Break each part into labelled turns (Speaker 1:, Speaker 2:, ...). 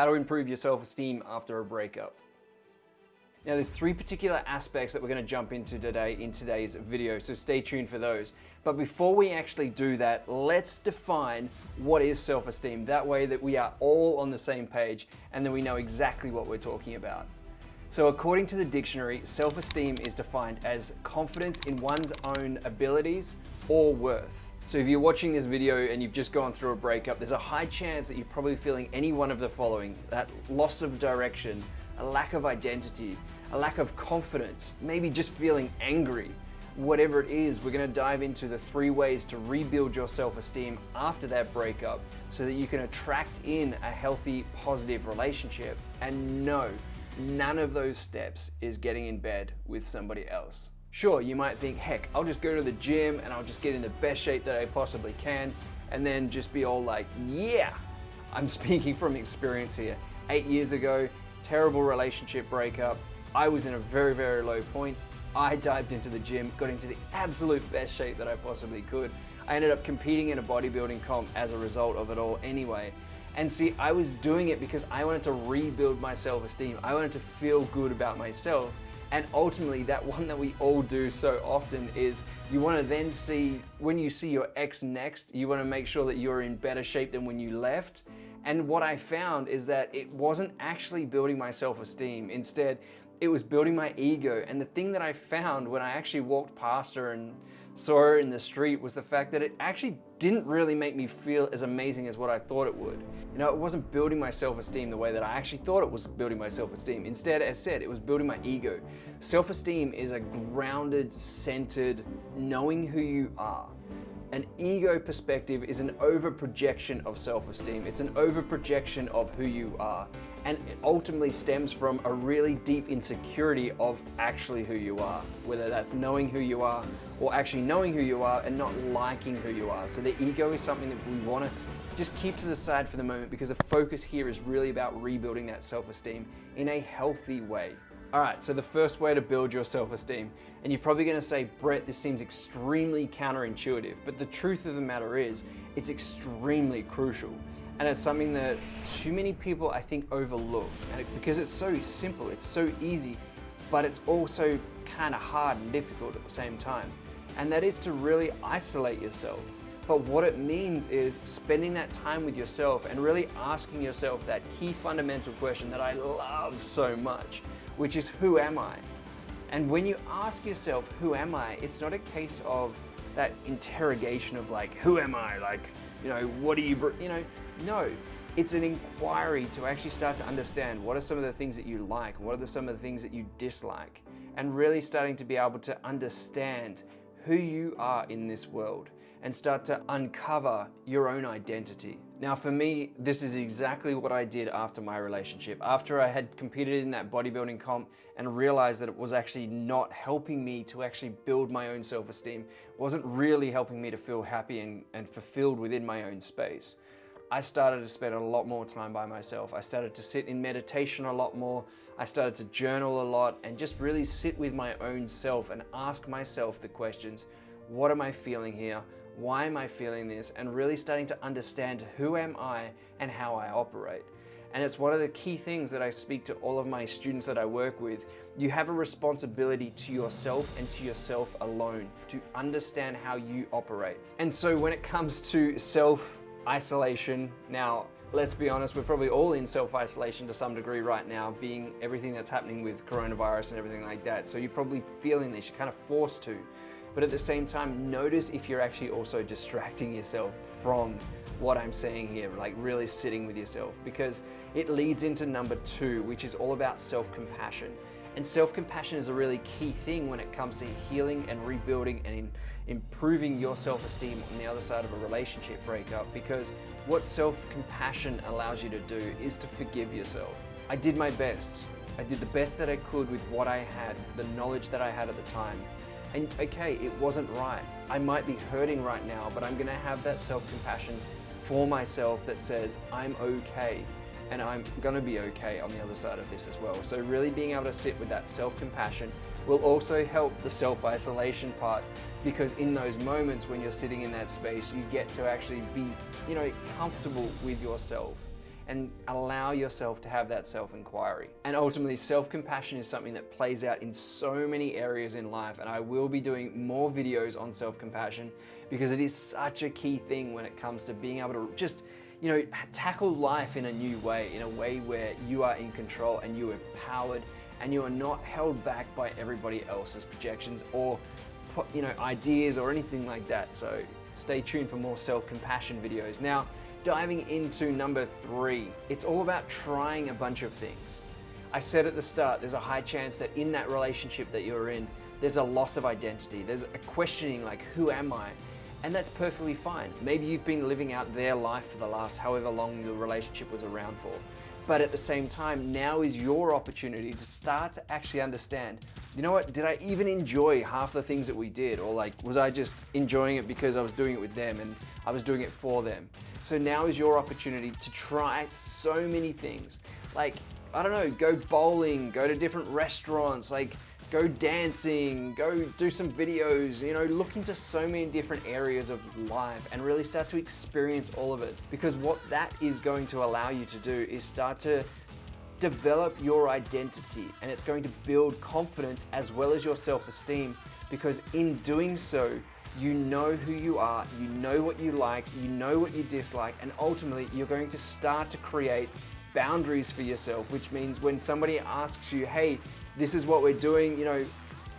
Speaker 1: how to improve your self-esteem after a breakup. Now there's three particular aspects that we're going to jump into today in today's video, so stay tuned for those. But before we actually do that, let's define what is self-esteem. That way that we are all on the same page and then we know exactly what we're talking about. So according to the dictionary, self-esteem is defined as confidence in one's own abilities or worth. So if you're watching this video and you've just gone through a breakup, there's a high chance that you're probably feeling any one of the following, that loss of direction, a lack of identity, a lack of confidence, maybe just feeling angry. Whatever it is, we're gonna dive into the three ways to rebuild your self-esteem after that breakup so that you can attract in a healthy, positive relationship. And no, none of those steps is getting in bed with somebody else. Sure, you might think, heck, I'll just go to the gym and I'll just get in the best shape that I possibly can and then just be all like, yeah. I'm speaking from experience here. Eight years ago, terrible relationship breakup. I was in a very, very low point. I dived into the gym, got into the absolute best shape that I possibly could. I ended up competing in a bodybuilding comp as a result of it all anyway. And see, I was doing it because I wanted to rebuild my self-esteem. I wanted to feel good about myself. And ultimately, that one that we all do so often is you want to then see, when you see your ex next, you want to make sure that you're in better shape than when you left. And what I found is that it wasn't actually building my self-esteem. Instead, it was building my ego. And the thing that I found when I actually walked past her and saw in the street was the fact that it actually didn't really make me feel as amazing as what I thought it would. You know, it wasn't building my self-esteem the way that I actually thought it was building my self-esteem. Instead, as said, it was building my ego. Self-esteem is a grounded, centered, knowing who you are. An ego perspective is an over projection of self-esteem. It's an over projection of who you are. And it ultimately stems from a really deep insecurity of actually who you are, whether that's knowing who you are or actually knowing who you are and not liking who you are. So the ego is something that we want to just keep to the side for the moment because the focus here is really about rebuilding that self-esteem in a healthy way. All right, so the first way to build your self-esteem, and you're probably gonna say, Brett, this seems extremely counterintuitive, but the truth of the matter is, it's extremely crucial. And it's something that too many people, I think, overlook. It, because it's so simple, it's so easy, but it's also kind of hard and difficult at the same time. And that is to really isolate yourself. But what it means is spending that time with yourself and really asking yourself that key fundamental question that I love so much which is who am I? And when you ask yourself, who am I? It's not a case of that interrogation of like, who am I? Like, you know, what do you, you know, no. It's an inquiry to actually start to understand what are some of the things that you like, what are the, some of the things that you dislike, and really starting to be able to understand who you are in this world and start to uncover your own identity. Now for me, this is exactly what I did after my relationship. After I had competed in that bodybuilding comp and realized that it was actually not helping me to actually build my own self-esteem, wasn't really helping me to feel happy and, and fulfilled within my own space. I started to spend a lot more time by myself. I started to sit in meditation a lot more. I started to journal a lot and just really sit with my own self and ask myself the questions, what am I feeling here? Why am I feeling this, and really starting to understand who am I and how I operate. And it's one of the key things that I speak to all of my students that I work with. You have a responsibility to yourself and to yourself alone to understand how you operate. And so when it comes to self-isolation, now let's be honest, we're probably all in self-isolation to some degree right now, being everything that's happening with coronavirus and everything like that. So you're probably feeling this, you're kind of forced to. But at the same time, notice if you're actually also distracting yourself from what I'm saying here, like really sitting with yourself, because it leads into number two, which is all about self-compassion. And self-compassion is a really key thing when it comes to healing and rebuilding and in improving your self-esteem on the other side of a relationship breakup because what self-compassion allows you to do is to forgive yourself. I did my best. I did the best that I could with what I had, the knowledge that I had at the time. And okay, it wasn't right. I might be hurting right now, but I'm gonna have that self-compassion for myself that says I'm okay and I'm gonna be okay on the other side of this as well. So really being able to sit with that self-compassion will also help the self-isolation part because in those moments when you're sitting in that space, you get to actually be, you know, comfortable with yourself. And allow yourself to have that self inquiry. And ultimately, self compassion is something that plays out in so many areas in life. And I will be doing more videos on self compassion because it is such a key thing when it comes to being able to just you know, tackle life in a new way, in a way where you are in control and you are empowered and you are not held back by everybody else's projections or you know ideas or anything like that. So stay tuned for more self-compassion videos. Now, diving into number three, it's all about trying a bunch of things. I said at the start, there's a high chance that in that relationship that you're in, there's a loss of identity. There's a questioning like, who am I? And that's perfectly fine. Maybe you've been living out their life for the last however long the relationship was around for. But at the same time, now is your opportunity to start to actually understand, you know what, did I even enjoy half the things that we did? Or like, was I just enjoying it because I was doing it with them and I was doing it for them? So now is your opportunity to try so many things. Like, I don't know, go bowling, go to different restaurants, like go dancing, go do some videos, you know, look into so many different areas of life and really start to experience all of it. Because what that is going to allow you to do is start to develop your identity and it's going to build confidence as well as your self-esteem because in doing so, you know who you are, you know what you like, you know what you dislike, and ultimately you're going to start to create boundaries for yourself, which means when somebody asks you, hey, this is what we're doing, you know,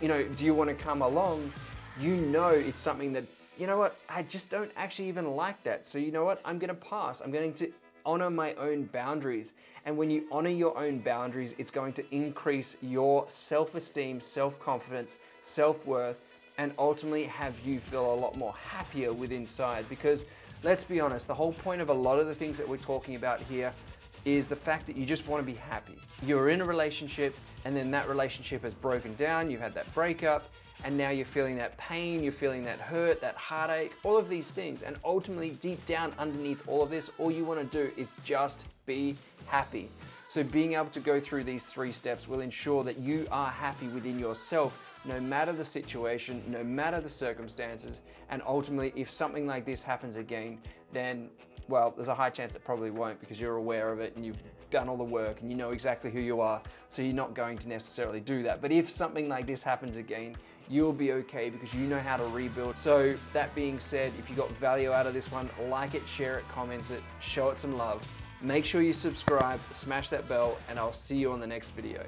Speaker 1: you know, do you want to come along? You know it's something that, you know what, I just don't actually even like that. So you know what, I'm going to pass. I'm going to honor my own boundaries. And when you honor your own boundaries, it's going to increase your self-esteem, self-confidence, self-worth, and ultimately have you feel a lot more happier with inside because let's be honest, the whole point of a lot of the things that we're talking about here is the fact that you just want to be happy. You're in a relationship and then that relationship has broken down, you've had that breakup, and now you're feeling that pain, you're feeling that hurt, that heartache, all of these things. And ultimately, deep down underneath all of this, all you want to do is just be happy. So being able to go through these three steps will ensure that you are happy within yourself no matter the situation, no matter the circumstances, and ultimately if something like this happens again, then well, there's a high chance it probably won't because you're aware of it and you've done all the work and you know exactly who you are, so you're not going to necessarily do that. But if something like this happens again, you'll be okay because you know how to rebuild. So that being said, if you got value out of this one, like it, share it, comment it, show it some love. Make sure you subscribe, smash that bell, and I'll see you on the next video.